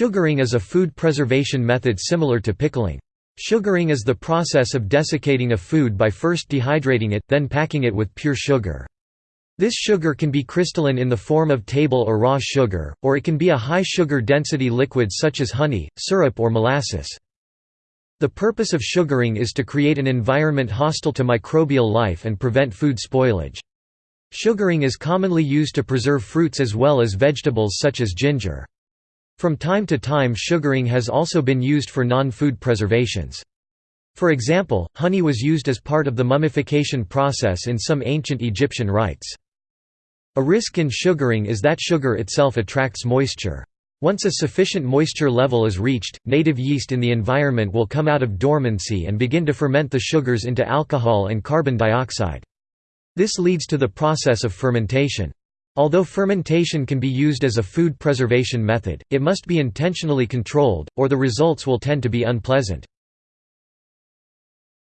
Sugaring is a food preservation method similar to pickling. Sugaring is the process of desiccating a food by first dehydrating it, then packing it with pure sugar. This sugar can be crystalline in the form of table or raw sugar, or it can be a high sugar density liquid such as honey, syrup or molasses. The purpose of sugaring is to create an environment hostile to microbial life and prevent food spoilage. Sugaring is commonly used to preserve fruits as well as vegetables such as ginger. From time to time sugaring has also been used for non-food preservations. For example, honey was used as part of the mummification process in some ancient Egyptian rites. A risk in sugaring is that sugar itself attracts moisture. Once a sufficient moisture level is reached, native yeast in the environment will come out of dormancy and begin to ferment the sugars into alcohol and carbon dioxide. This leads to the process of fermentation. Although fermentation can be used as a food preservation method, it must be intentionally controlled, or the results will tend to be unpleasant.